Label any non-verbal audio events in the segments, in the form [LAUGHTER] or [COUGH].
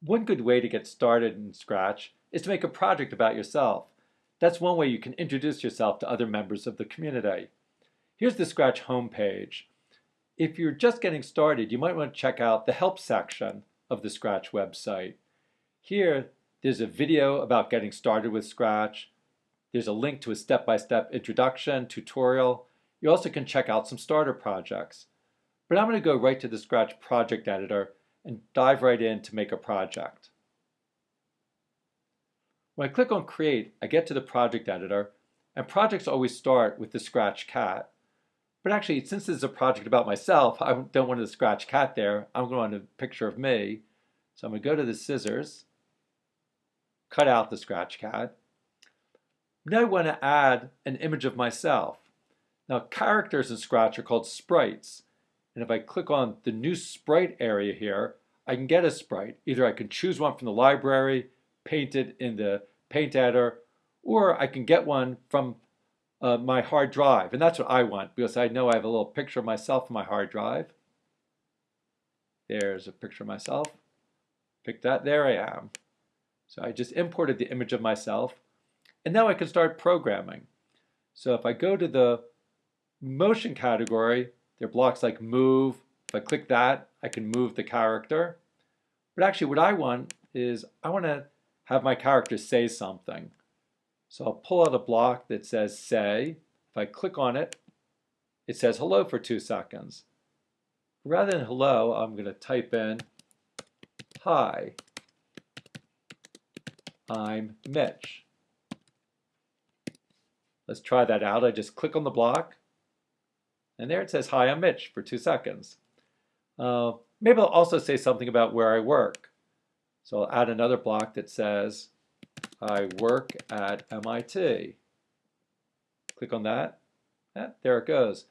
One good way to get started in Scratch is to make a project about yourself. That's one way you can introduce yourself to other members of the community. Here's the Scratch homepage. If you're just getting started, you might want to check out the Help section of the Scratch website. Here, there's a video about getting started with Scratch. There's a link to a step-by-step -step introduction, tutorial. You also can check out some starter projects. But I'm going to go right to the Scratch project editor and dive right in to make a project. When I click on Create, I get to the project editor, and projects always start with the Scratch cat. But actually, since this is a project about myself, I don't want the Scratch cat there. I'm going to want a picture of me. So I'm going to go to the scissors, cut out the Scratch cat. Now I want to add an image of myself. Now characters in Scratch are called sprites. And if I click on the new sprite area here, I can get a sprite. Either I can choose one from the library, paint it in the paint editor, or I can get one from uh, my hard drive. And that's what I want because I know I have a little picture of myself in my hard drive. There's a picture of myself. Pick that, there I am. So I just imported the image of myself. And now I can start programming. So if I go to the motion category, there are blocks like move. If I click that, I can move the character. But actually what I want is I want to have my character say something. So I'll pull out a block that says say. If I click on it, it says hello for two seconds. Rather than hello, I'm going to type in hi, I'm Mitch. Let's try that out. I just click on the block and there it says, hi, I'm Mitch for two seconds. Uh, maybe I'll also say something about where I work. So I'll add another block that says, I work at MIT. Click on that. Yeah, there it goes.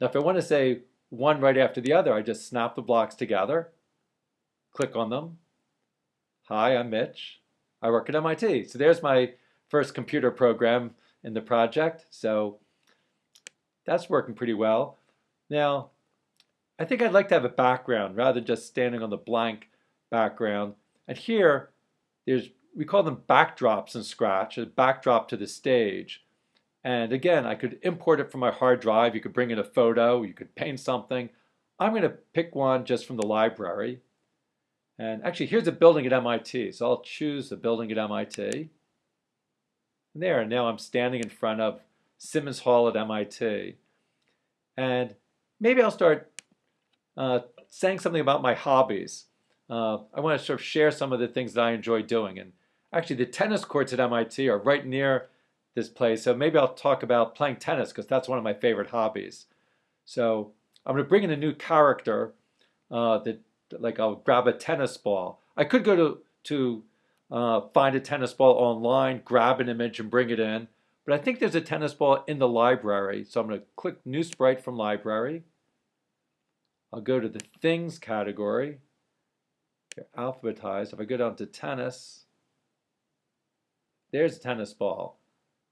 Now if I want to say one right after the other, I just snap the blocks together, click on them. Hi, I'm Mitch. I work at MIT. So there's my first computer program in the project. So that's working pretty well. Now, I think I'd like to have a background rather than just standing on the blank background. And here, there's we call them backdrops in Scratch, a backdrop to the stage. And again, I could import it from my hard drive. You could bring in a photo, you could paint something. I'm going to pick one just from the library. And actually, here's a building at MIT. So I'll choose the building at MIT. And there, now I'm standing in front of Simmons Hall at MIT. And maybe I'll start uh, saying something about my hobbies. Uh, I want to sort of share some of the things that I enjoy doing. And actually, the tennis courts at MIT are right near this place. So maybe I'll talk about playing tennis because that's one of my favorite hobbies. So I'm going to bring in a new character uh, that, like, I'll grab a tennis ball. I could go to, to uh, find a tennis ball online, grab an image, and bring it in. But I think there's a tennis ball in the library. So I'm going to click New Sprite from Library. I'll go to the Things category. They're alphabetized. If I go down to Tennis, there's a tennis ball.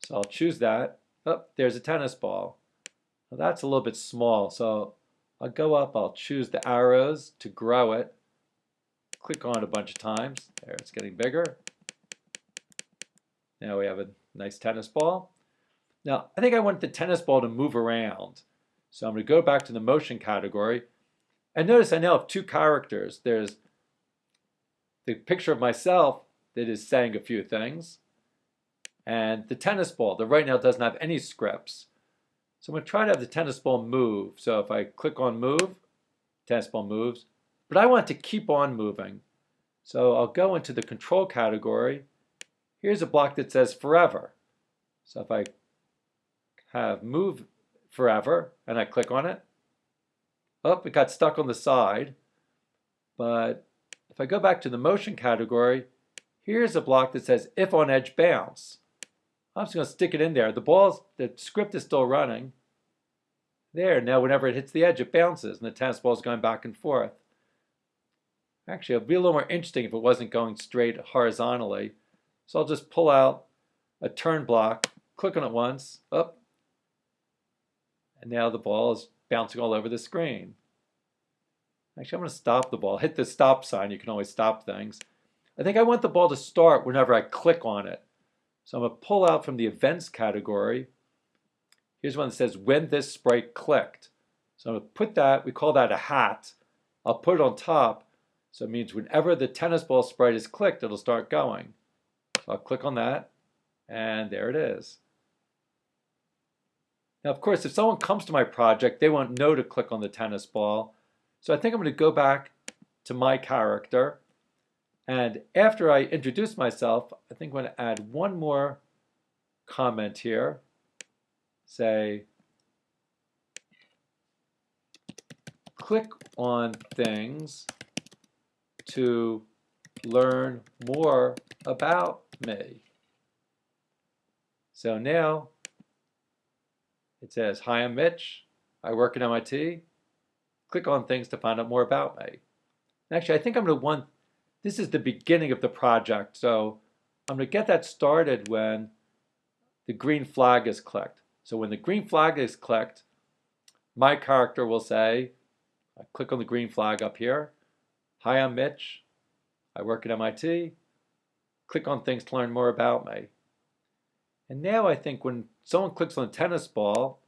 So I'll choose that. Oh, there's a tennis ball. Well, that's a little bit small. So I'll go up. I'll choose the arrows to grow it. Click on it a bunch of times. There, it's getting bigger. Now we have a nice tennis ball. Now, I think I want the tennis ball to move around. So I'm going to go back to the motion category. And notice I now have two characters. There's the picture of myself that is saying a few things, and the tennis ball that right now doesn't have any scripts. So I'm going to try to have the tennis ball move. So if I click on move, tennis ball moves. But I want to keep on moving. So I'll go into the control category Here's a block that says forever. So if I have move forever and I click on it, oh, it got stuck on the side. But if I go back to the motion category, here's a block that says if on edge bounce. I'm just going to stick it in there. The ball, the script is still running. There, now whenever it hits the edge, it bounces and the tennis ball is going back and forth. Actually, it would be a little more interesting if it wasn't going straight horizontally. So I'll just pull out a turn block, click on it once, up, and now the ball is bouncing all over the screen. Actually, I'm going to stop the ball. Hit the stop sign. You can always stop things. I think I want the ball to start whenever I click on it. So I'm going to pull out from the events category. Here's one that says when this sprite clicked. So I'm going to put that, we call that a hat. I'll put it on top. So it means whenever the tennis ball sprite is clicked, it'll start going. I'll click on that, and there it is. Now, of course, if someone comes to my project, they won't know to click on the tennis ball. So I think I'm going to go back to my character. And after I introduce myself, I think I'm going to add one more comment here. Say, click on things to learn more about me. So now it says, Hi, I'm Mitch. I work at MIT. Click on things to find out more about me. Actually, I think I'm going to want, this is the beginning of the project, so I'm going to get that started when the green flag is clicked. So when the green flag is clicked, my character will say, I click on the green flag up here, Hi, I'm Mitch. I work at MIT. Click on things to learn more about me. And now I think when someone clicks on a tennis ball,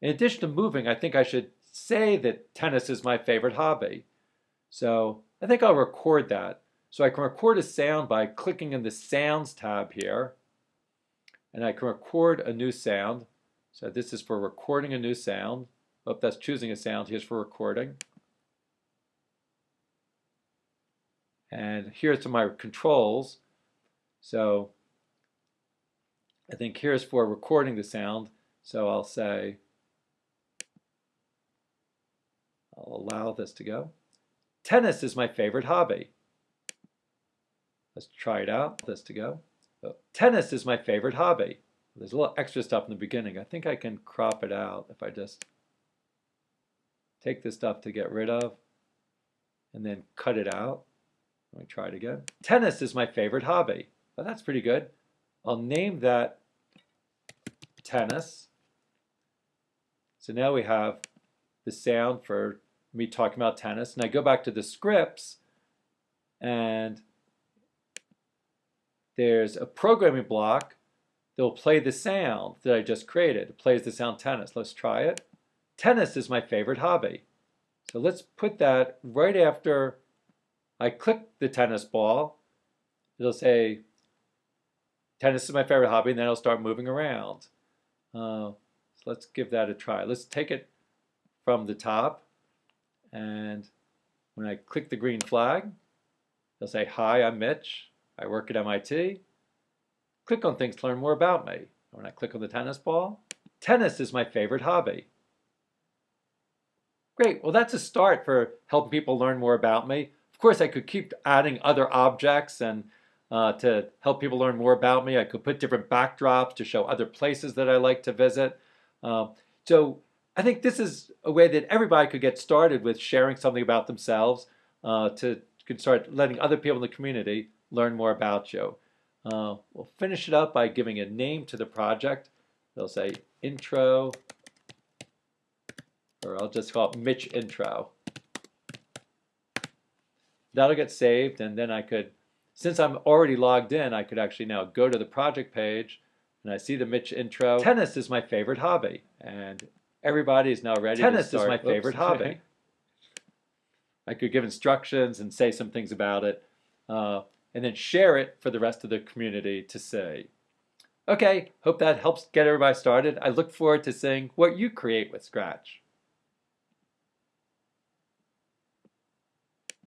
in addition to moving, I think I should say that tennis is my favorite hobby. So I think I'll record that. So I can record a sound by clicking in the Sounds tab here. And I can record a new sound. So this is for recording a new sound. Oh, that's choosing a sound. Here's for recording. And here's to my controls. So I think here's for recording the sound. So I'll say, I'll allow this to go. Tennis is my favorite hobby. Let's try it out, this to go. Tennis is my favorite hobby. There's a little extra stuff in the beginning. I think I can crop it out if I just take this stuff to get rid of and then cut it out. Let me try it again. Tennis is my favorite hobby. Well, that's pretty good. I'll name that tennis. So now we have the sound for me talking about tennis. And I go back to the scripts and there's a programming block that will play the sound that I just created. It plays the sound tennis. Let's try it. Tennis is my favorite hobby. So let's put that right after I click the tennis ball. It'll say tennis is my favorite hobby, and then it'll start moving around. Uh, so let's give that a try. Let's take it from the top, and when I click the green flag, it'll say, Hi, I'm Mitch. I work at MIT. Click on things to learn more about me. When I click on the tennis ball, tennis is my favorite hobby. Great, well that's a start for helping people learn more about me. Of course, I could keep adding other objects and uh, to help people learn more about me. I could put different backdrops to show other places that I like to visit. Uh, so I think this is a way that everybody could get started with sharing something about themselves uh, to could start letting other people in the community learn more about you. Uh, we'll finish it up by giving a name to the project. They'll say intro, or I'll just call it Mitch intro. That'll get saved and then I could since I'm already logged in, I could actually now go to the project page and I see the Mitch intro. Tennis is my favorite hobby. And everybody is now ready Tennis is my favorite Oops. hobby. [LAUGHS] I could give instructions and say some things about it, uh, and then share it for the rest of the community to say. Okay, hope that helps get everybody started. I look forward to seeing what you create with Scratch.